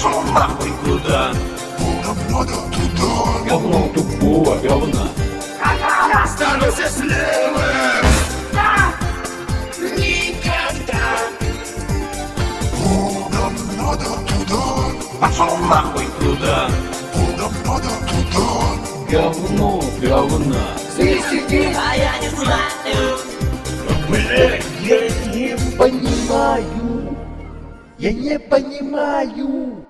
Пошел нахуй Куда? Надо туда Говно тупого говна. Останусь слева Никогда Нам надо туда куда? Надо туда Говно говна. Свистики, а я не знаю Блять, я не понимаю. Я не понимаю.